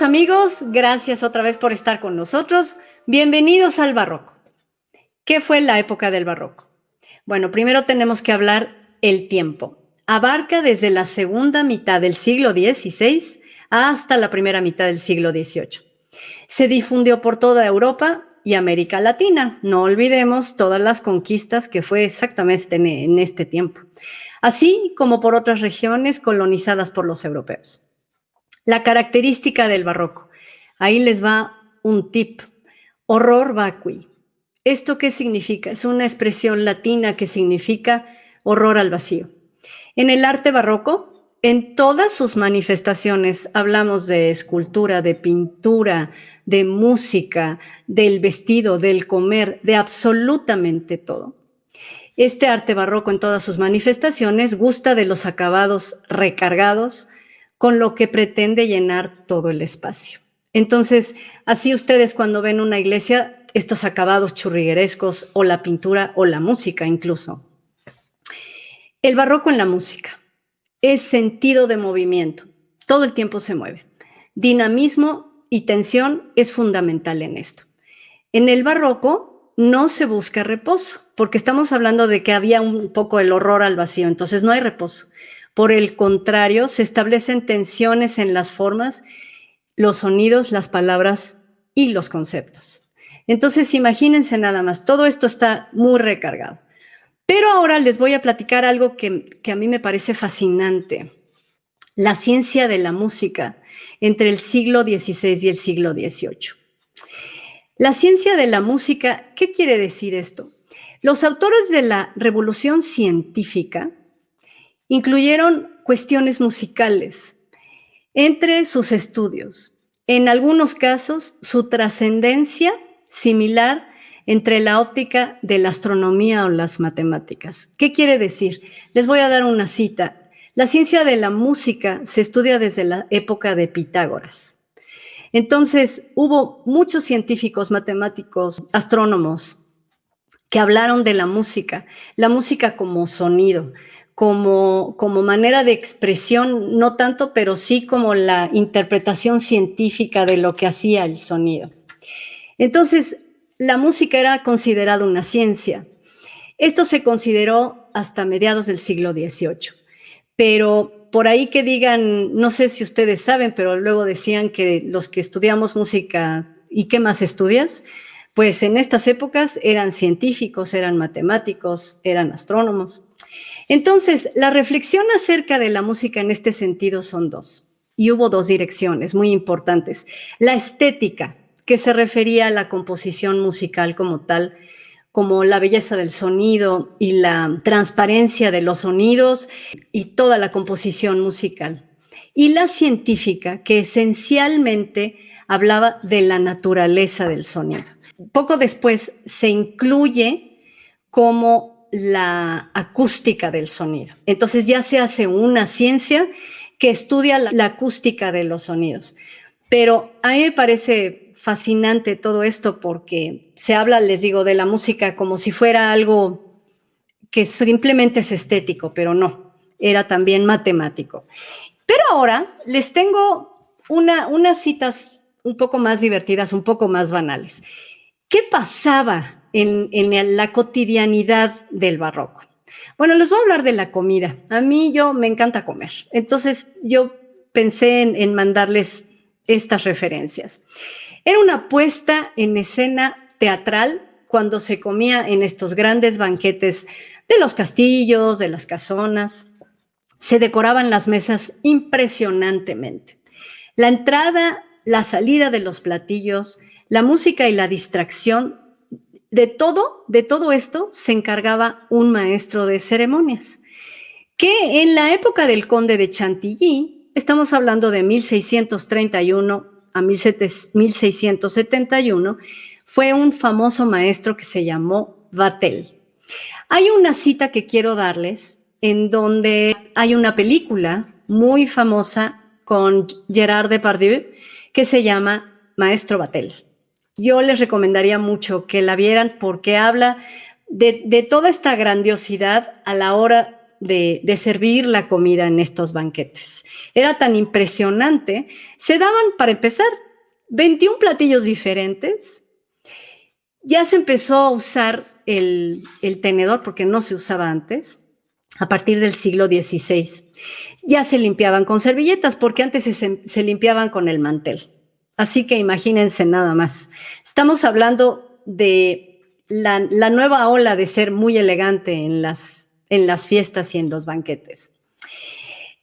Amigos, gracias otra vez por estar con nosotros. Bienvenidos al barroco. ¿Qué fue la época del barroco? Bueno, primero tenemos que hablar el tiempo. Abarca desde la segunda mitad del siglo XVI hasta la primera mitad del siglo XVIII. Se difundió por toda Europa y América Latina. No olvidemos todas las conquistas que fue exactamente en este tiempo, así como por otras regiones colonizadas por los europeos. La característica del barroco. Ahí les va un tip. Horror vacui. ¿Esto qué significa? Es una expresión latina que significa horror al vacío. En el arte barroco, en todas sus manifestaciones, hablamos de escultura, de pintura, de música, del vestido, del comer, de absolutamente todo. Este arte barroco en todas sus manifestaciones gusta de los acabados recargados, con lo que pretende llenar todo el espacio. Entonces, así ustedes cuando ven una iglesia, estos acabados churriguerescos o la pintura o la música incluso. El barroco en la música es sentido de movimiento, todo el tiempo se mueve. Dinamismo y tensión es fundamental en esto. En el barroco no se busca reposo, porque estamos hablando de que había un poco el horror al vacío, entonces no hay reposo. Por el contrario, se establecen tensiones en las formas, los sonidos, las palabras y los conceptos. Entonces, imagínense nada más, todo esto está muy recargado. Pero ahora les voy a platicar algo que, a mí me parece fascinante. La ciencia de la música entre el siglo XVI y el siglo XVIII. La ciencia de la música, ¿qué quiere decir esto? Los autores de la revolución científica Incluyeron cuestiones musicales entre sus estudios. En algunos casos, su trascendencia similar entre la óptica de la astronomía o las matemáticas. ¿Qué quiere decir? Les voy a dar una cita. La ciencia de la música se estudia desde la época de Pitágoras. Entonces, hubo muchos científicos, matemáticos, astrónomos que hablaron de la música, la música como sonido, como, como manera de expresión, no tanto, pero sí como la interpretación científica de lo que hacía el sonido. Entonces, la música era considerada una ciencia. Esto se consideró hasta mediados del siglo XVIII, pero por ahí que digan, no sé si ustedes saben, pero luego decían que los que estudiamos música, ¿y qué más estudias? Pues en estas épocas eran científicos, eran matemáticos, eran astrónomos. Entonces, la reflexión acerca de la música en este sentido son dos. Y hubo dos direcciones muy importantes. La estética, que se refería a la composición musical como tal, como la belleza del sonido y la transparencia de los sonidos y toda la composición musical. Y la científica, que esencialmente hablaba de la naturaleza del sonido. Poco después se incluye como la acústica del sonido. Entonces ya se hace una ciencia que estudia la, acústica de los sonidos. Pero a mí me parece fascinante todo esto porque se habla, les digo, de la música como si fuera algo que simplemente es estético, pero no, era también matemático. Pero ahora les tengo una, unas citas un poco más divertidas, un poco más banales. ¿Qué pasaba en, la cotidianidad del barroco. Bueno, les voy a hablar de la comida. A mí yo me encanta comer. Entonces yo pensé en, mandarles estas referencias. Era una puesta en escena teatral cuando se comía en estos grandes banquetes de los castillos, de las casonas. Se decoraban las mesas impresionantemente. La entrada, la salida de los platillos, la música y la distracción de todo, de todo esto se encargaba un maestro de ceremonias, que en la época del conde de Chantilly, estamos hablando de 1631 a 1671, fue un famoso maestro que se llamó Vatel. Hay una cita que quiero darles en donde hay una película muy famosa con Gerard Depardieu que se llama Maestro Batel. Yo les recomendaría mucho que la vieran porque habla de, toda esta grandiosidad a la hora de, servir la comida en estos banquetes. Era tan impresionante. Se daban, para empezar, 21 platillos diferentes. Ya se empezó a usar el, tenedor porque no se usaba antes a partir del siglo XVI. Ya se limpiaban con servilletas porque antes se, limpiaban con el mantel. Así que imagínense nada más. Estamos hablando de la, nueva ola de ser muy elegante en las, en las fiestas y en los banquetes.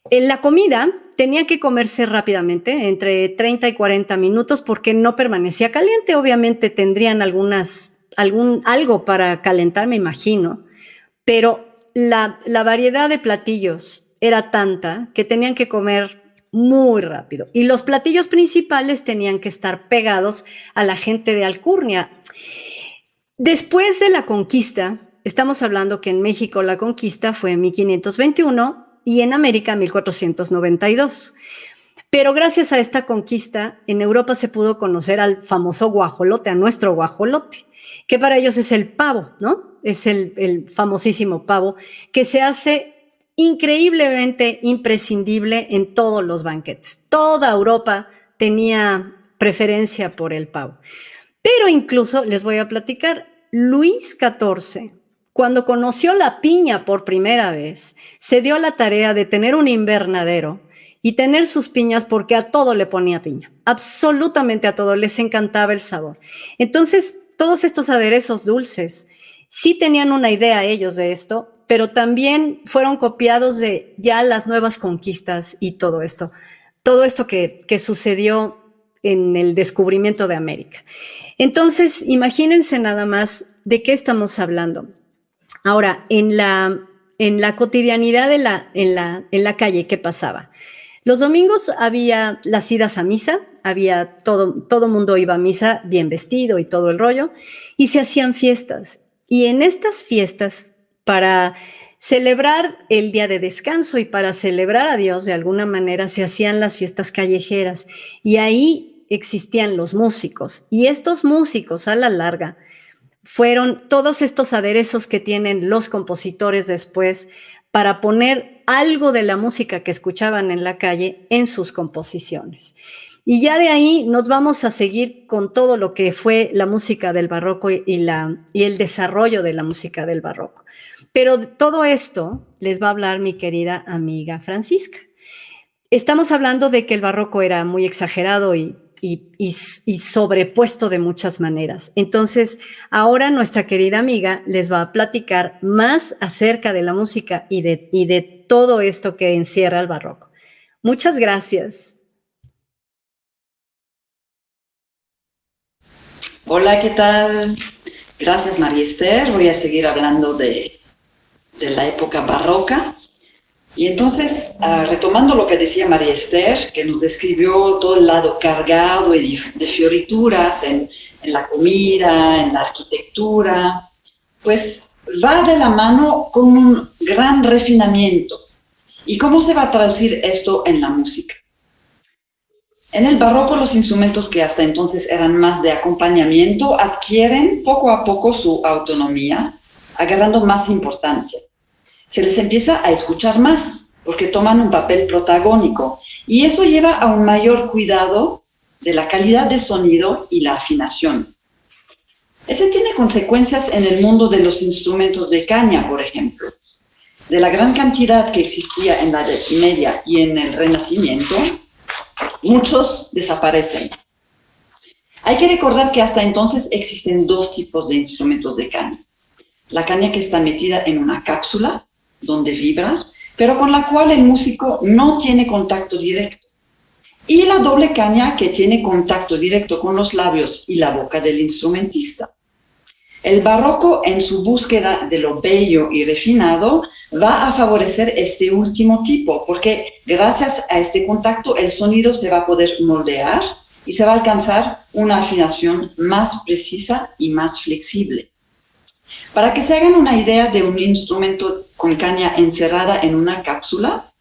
En la comida tenía que comerse rápidamente, entre 30 y 40 minutos, porque no permanecía caliente. Obviamente tendrían algunas, algún, algo para calentar, me imagino, pero la, la variedad de platillos era tanta que tenían que comer muy rápido. Y los platillos principales tenían que estar pegados a la gente de Alcurnia. Después de la conquista, estamos hablando que en México la conquista fue en 1521 y en América 1492. Pero gracias a esta conquista, en Europa se pudo conocer al famoso guajolote, a nuestro guajolote, que para ellos es el pavo, ¿no? Es el, el famosísimo pavo, que se hace increíblemente imprescindible en todos los banquetes. Toda Europa tenía preferencia por el pavo. Pero incluso les voy a platicar, Luis XIV, cuando conoció la piña por primera vez, se dio la tarea de tener un invernadero y tener sus piñas porque a todo le ponía piña, absolutamente a todo, les encantaba el sabor. Entonces, todos estos aderezos dulces sí tenían una idea ellos de esto, pero también fueron copiados de ya las nuevas conquistas y todo esto, todo esto que, que sucedió en el descubrimiento de América. Entonces, imagínense nada más de qué estamos hablando. Ahora, en la, en la cotidianidad de la, en, la, en la calle, ¿qué pasaba? Los domingos había las idas a misa, había todo, todo mundo iba a misa bien vestido y todo el rollo, y se hacían fiestas. Y en estas fiestas, para celebrar el día de descanso y para celebrar a Dios de alguna manera, se hacían las fiestas callejeras. Y ahí existían los músicos y estos músicos a la larga fueron todos estos aderezos que tienen los compositores después para poner algo de la música que escuchaban en la calle en sus composiciones. Y ya de ahí nos vamos a seguir con todo lo que fue la música del barroco y, la, y el desarrollo de la música del barroco. Pero todo esto les va a hablar mi querida amiga Francisca. Estamos hablando de que el barroco era muy exagerado y y, sobrepuesto de muchas maneras. Entonces, ahora nuestra querida amiga les va a platicar más acerca de la música y de, y de todo esto que encierra el barroco. Muchas gracias. Hola, ¿qué tal? Gracias, María Esther. Voy a seguir hablando de, de la época barroca. Y entonces, ah, retomando lo que decía María Esther, que nos describió todo el lado cargado de, fiorituras en, en, la comida, en la arquitectura, pues va de la mano con un gran refinamiento. ¿Y cómo se va a traducir esto en la música? En el barroco los instrumentos que hasta entonces eran más de acompañamiento adquieren poco a poco su autonomía, agarrando más importancia se les empieza a escuchar más, porque toman un papel protagónico. Y eso lleva a un mayor cuidado de la calidad de sonido y la afinación. Ese tiene consecuencias en el mundo de los instrumentos de caña, por ejemplo. De la gran cantidad que existía en la Edad Media y en el Renacimiento, muchos desaparecen. Hay que recordar que hasta entonces existen dos tipos de instrumentos de caña. La caña que está metida en una cápsula, donde vibra, pero con la cual el músico no tiene contacto directo. Y la doble caña que tiene contacto directo con los labios y la boca del instrumentista. El barroco, en su búsqueda de lo bello y refinado, va a favorecer este último tipo, porque gracias a este contacto el sonido se va a poder moldear y se va a alcanzar una afinación más precisa y más flexible. Para que se hagan una idea de un instrumento con caña encerrada en una cápsula,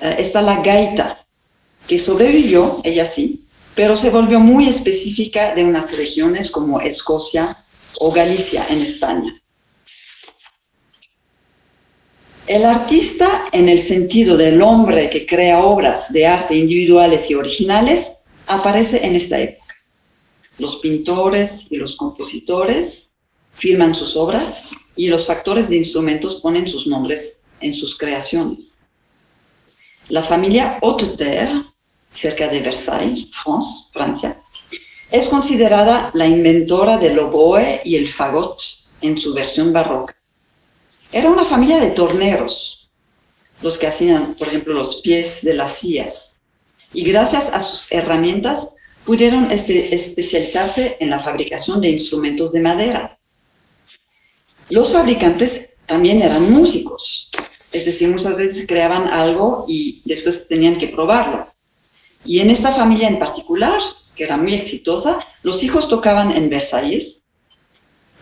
eh, está la gaita, que sobrevivió, ella sí, pero se volvió muy específica de unas regiones como Escocia o Galicia en España. El artista, en el sentido del hombre que crea obras de arte individuales y originales, aparece en esta época. Los pintores y los compositores firman sus obras y los factores de instrumentos ponen sus nombres en sus creaciones. La familia Hauteterre, cerca de Versailles, Francia, es considerada la inventora del oboe y el fagot en su versión barroca. Era una familia de torneros, los que hacían, por ejemplo, los pies de las sillas. Y gracias a sus herramientas pudieron especializarse en la fabricación de instrumentos de madera. Los fabricantes también eran músicos, es decir, muchas veces creaban algo y después tenían que probarlo. Y en esta familia en particular, que era muy exitosa, los hijos tocaban en Versalles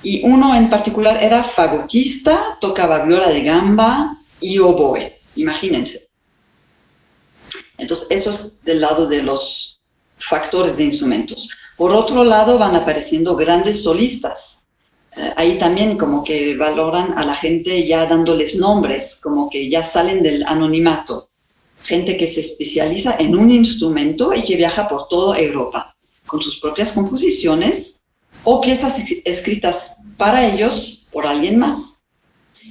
y uno en particular era fagotista, tocaba viola de gamba y oboe, imagínense. Entonces, eso es del lado de los factores de instrumentos. Por otro lado, van apareciendo grandes solistas. Eh, ahí también como que valoran a la gente ya dándoles nombres, como que ya salen del anonimato. Gente que se especializa en un instrumento y que viaja por toda Europa, con sus propias composiciones o piezas escritas para ellos por alguien más.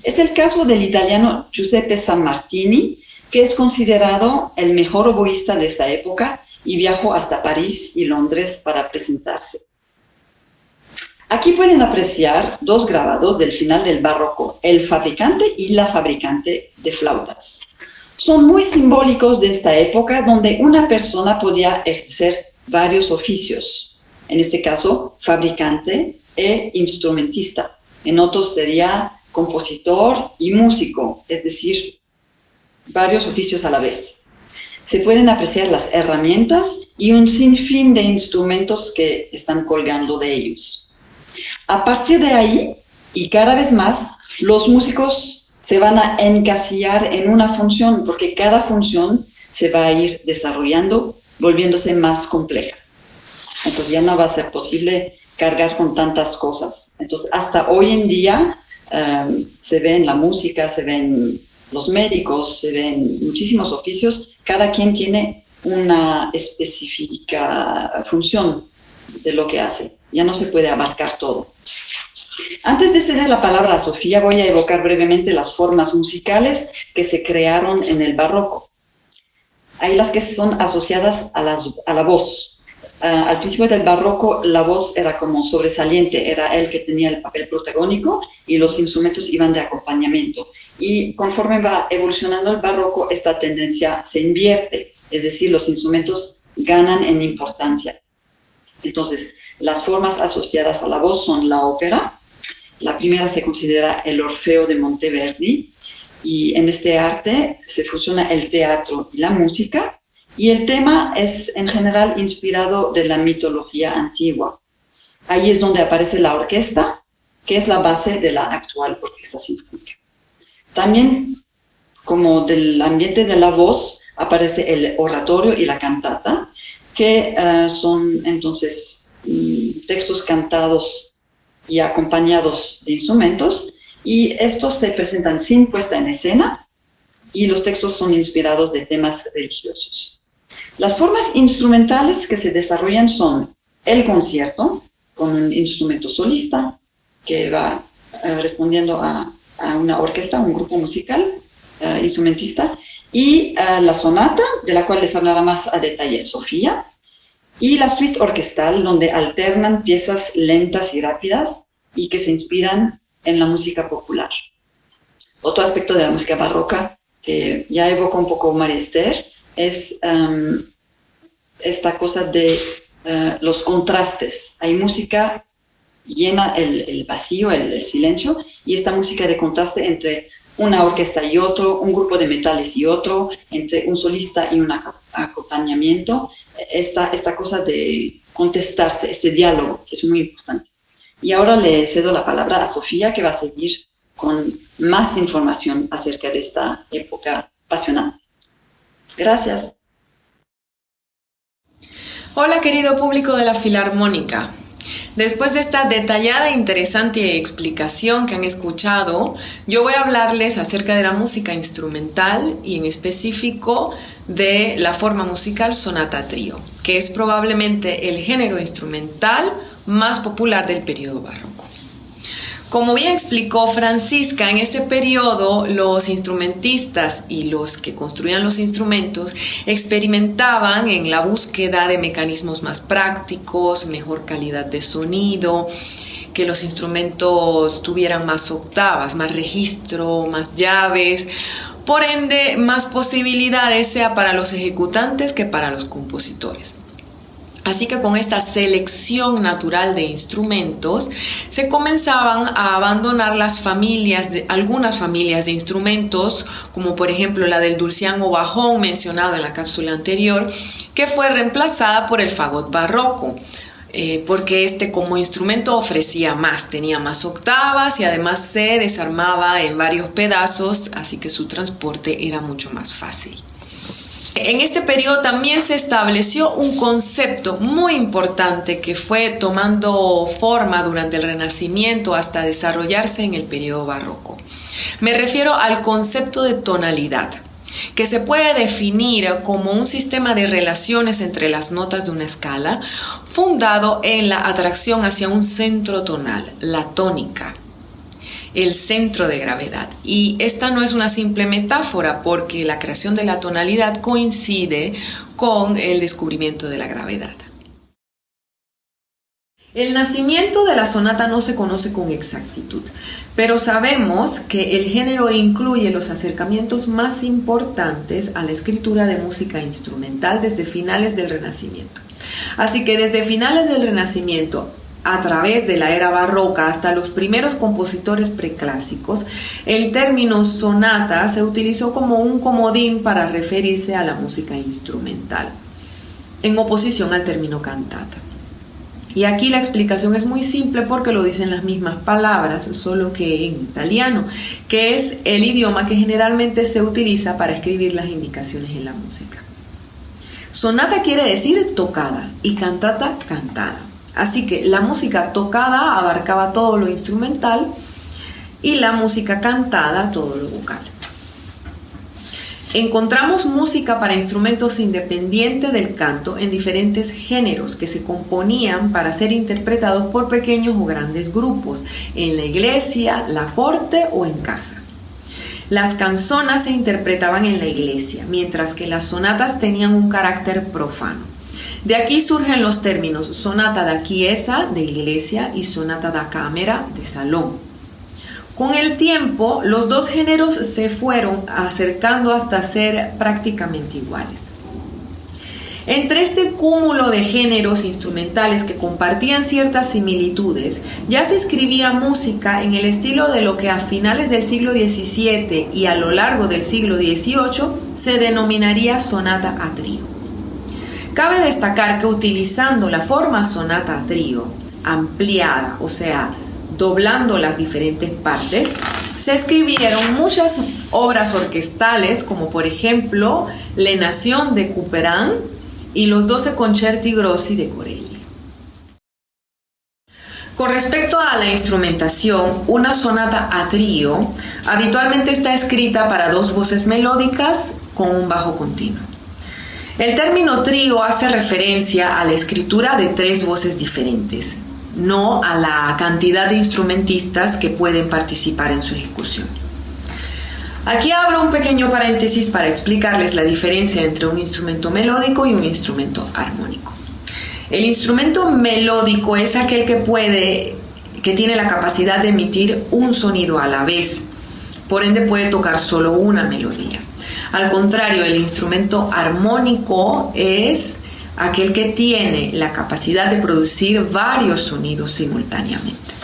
Es el caso del italiano Giuseppe Sammartini, que es considerado el mejor oboísta de esta época y viajó hasta París y Londres para presentarse. Aquí pueden apreciar dos grabados del final del barroco, el fabricante y la fabricante de flautas. Son muy simbólicos de esta época donde una persona podía ejercer varios oficios, en este caso fabricante e instrumentista. En otros sería compositor y músico, es decir, varios oficios a la vez. Se pueden apreciar las herramientas y un sinfín de instrumentos que están colgando de ellos. A partir de ahí, y cada vez más, los músicos se van a encasillar en una función, porque cada función se va a ir desarrollando, volviéndose más compleja entonces ya no va a ser posible cargar con tantas cosas. Entonces, hasta hoy en día em, se ve en la música, se ven los médicos, se ven muchísimos oficios, cada quien tiene una específica función de lo que hace. Ya no se puede abarcar todo. Antes de ceder la palabra a Sofía, voy a evocar brevemente las formas musicales que se crearon en el barroco. Hay las que son asociadas a, a la voz, Ah, al principio del barroco la voz era como sobresaliente, era él que tenía el papel protagónico y los instrumentos iban de acompañamiento. Y conforme va evolucionando el barroco, esta tendencia se invierte, es decir, los instrumentos ganan en importancia. Entonces, las formas asociadas a la voz son la ópera, la primera se considera el Orfeo de Monteverdi, y en este arte se fusiona el teatro y la música, y el tema es en general inspirado de la mitología antigua. Ahí es donde aparece la orquesta, que es la base de la actual orquesta sinfónica. También, como del ambiente de la voz, aparece el oratorio y la cantata, que eh, son entonces mm, textos cantados y acompañados de instrumentos, y estos se presentan sin puesta en escena, y los textos son inspirados de temas religiosos. Las formas instrumentales que se desarrollan son el concierto, con un instrumento solista, que va eh, respondiendo a, una orquesta, un grupo musical, eh, instrumentista, y eh, la sonata, de la cual les hablará más a detalle Sofía, y la suite orquestal, donde alternan piezas lentas y rápidas y que se inspiran en la música popular. Otro aspecto de la música barroca, que ya evoca un poco María Esther, es em, esta cosa de eh, los contrastes. Hay música llena el, vacío, el, silencio, y esta música de contraste entre una orquesta y otro, un grupo de metales y otro, entre un solista y un acompañamiento, esta, esta cosa de contestarse, este diálogo, es muy importante. Y ahora le cedo la palabra a Sofía, que va a seguir con más información acerca de esta época apasionante. Gracias. Hola querido público de la Filarmónica. Después de esta detallada e interesante explicación que han escuchado, yo voy a hablarles acerca de la música instrumental y en específico de la forma musical sonata trío, que es probablemente el género instrumental más popular del periodo barroco. Como bien explicó Francisca, en este periodo los instrumentistas y los que construían los instrumentos experimentaban en la búsqueda de mecanismos más prácticos, mejor calidad de sonido, que los instrumentos tuvieran más octavas, más registro, más llaves, por ende más posibilidades sea para los ejecutantes que para los compositores. Así que con esta selección natural de instrumentos se comenzaban a abandonar las familias, de, algunas familias de instrumentos, como por ejemplo la del dulciano bajón mencionado en la cápsula anterior, que fue reemplazada por el fagot barroco. Eh, porque este como instrumento ofrecía más, tenía más octavas y además se desarmaba en varios pedazos, así que su transporte era mucho más fácil. En este periodo también se estableció un concepto muy importante que fue tomando forma durante el Renacimiento hasta desarrollarse en el periodo barroco. Me refiero al concepto de tonalidad que se puede definir como un sistema de relaciones entre las notas de una escala fundado en la atracción hacia un centro tonal, la tónica el centro de gravedad. Y esta no es una simple metáfora porque la creación de la tonalidad coincide con el descubrimiento de la gravedad. El nacimiento de la sonata no se conoce con exactitud, pero sabemos que el género incluye los acercamientos más importantes a la escritura de música instrumental desde finales del Renacimiento. Así que desde finales del Renacimiento a través de la era barroca hasta los primeros compositores preclásicos, el término sonata se utilizó como un comodín para referirse a la música instrumental, en oposición al término cantata. Y aquí la explicación es muy simple porque lo dicen las mismas palabras, solo que en italiano, que es el idioma que generalmente se utiliza para escribir las indicaciones en la música. Sonata quiere decir tocada y cantata cantada. Así que la música tocada abarcaba todo lo instrumental y la música cantada todo lo vocal. Encontramos música para instrumentos independiente del canto en diferentes géneros que se componían para ser interpretados por pequeños o grandes grupos, en la iglesia, la corte o en casa. Las canzonas se interpretaban en la iglesia, mientras que las sonatas tenían un carácter profano. De aquí surgen los términos sonata da chiesa, de iglesia, y sonata da cámara, de salón. Con el tiempo, los dos géneros se fueron acercando hasta ser prácticamente iguales. Entre este cúmulo de géneros instrumentales que compartían ciertas similitudes, ya se escribía música en el estilo de lo que a finales del siglo XVII y a lo largo del siglo XVIII se denominaría sonata a trío. Cabe destacar que utilizando la forma sonata trío ampliada, o sea, doblando las diferentes partes, se escribieron muchas obras orquestales, como por ejemplo La Nación de Couperin y los 12 concerti grossi de Corelli. Con respecto a la instrumentación, una sonata a trío habitualmente está escrita para dos voces melódicas con un bajo continuo. El término trío hace referencia a la escritura de tres voces diferentes, no a la cantidad de instrumentistas que pueden participar en su ejecución. Aquí abro un pequeño paréntesis para explicarles la diferencia entre un instrumento melódico y un instrumento armónico. El instrumento melódico es aquel que puede que tiene la capacidad de emitir un sonido a la vez. Por ende puede tocar solo una melodía. Al contrario, el instrumento armónico es aquel que tiene la capacidad de producir varios sonidos simultáneamente.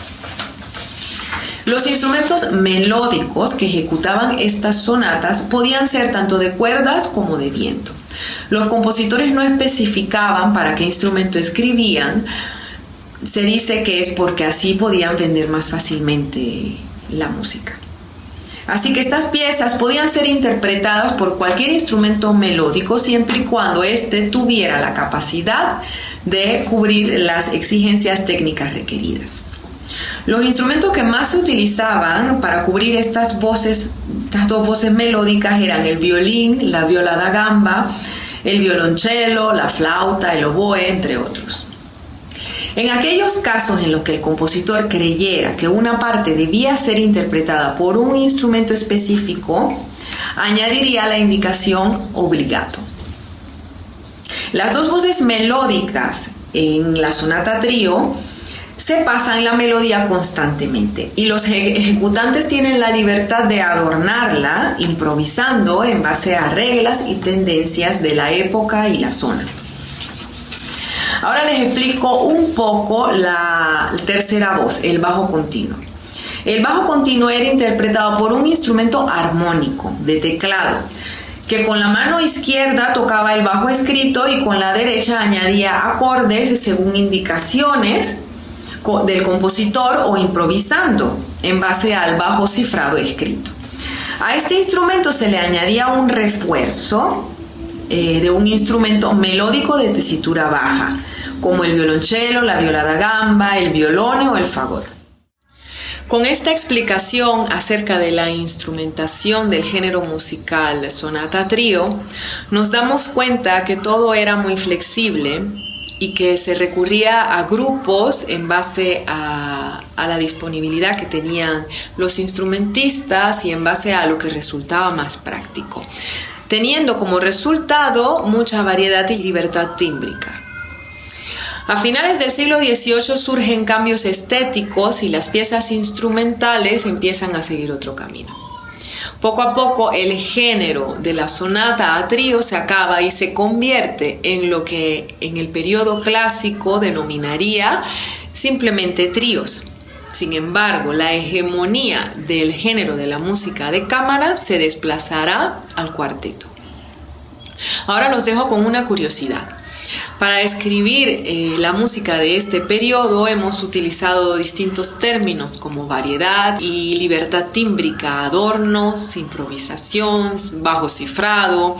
Los instrumentos melódicos que ejecutaban estas sonatas podían ser tanto de cuerdas como de viento. Los compositores no especificaban para qué instrumento escribían, se dice que es porque así podían vender más fácilmente la música. Así que estas piezas podían ser interpretadas por cualquier instrumento melódico siempre y cuando éste tuviera la capacidad de cubrir las exigencias técnicas requeridas. Los instrumentos que más se utilizaban para cubrir estas voces, estas dos voces melódicas eran el violín, la viola da gamba, el violonchelo, la flauta, el oboe, entre otros. En aquellos casos en los que el compositor creyera que una parte debía ser interpretada por un instrumento específico, añadiría la indicación obligato. Las dos voces melódicas en la sonata trío se pasan la melodía constantemente y los ejecutantes tienen la libertad de adornarla improvisando en base a reglas y tendencias de la época y la zona. Ahora les explico un poco la tercera voz, el bajo continuo. El bajo continuo era interpretado por un instrumento armónico de teclado que con la mano izquierda tocaba el bajo escrito y con la derecha añadía acordes según indicaciones del compositor o improvisando en base al bajo cifrado escrito. A este instrumento se le añadía un refuerzo eh, de un instrumento melódico de tesitura baja, como el violonchelo, la viola da gamba, el violone o el fagot. Con esta explicación acerca de la instrumentación del género musical sonata trío, nos damos cuenta que todo era muy flexible y que se recurría a grupos en base a, la disponibilidad que tenían los instrumentistas y en base a lo que resultaba más práctico, teniendo como resultado mucha variedad y libertad tímbrica. A finales del siglo XVIII surgen cambios estéticos y las piezas instrumentales empiezan a seguir otro camino. Poco a poco el género de la sonata a trío se acaba y se convierte en lo que en el periodo clásico denominaría simplemente tríos. Sin embargo, la hegemonía del género de la música de cámara se desplazará al cuarteto. Ahora los dejo con una curiosidad. Para escribir eh, la música de este periodo hemos utilizado distintos términos como variedad y libertad tímbrica, adornos, improvisación, bajo cifrado.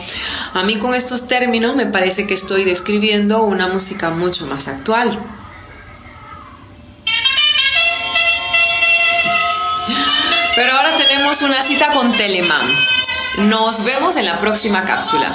A mí con estos términos me parece que estoy describiendo una música mucho más actual. Pero ahora tenemos una cita con Telemann. Nos vemos en la próxima cápsula.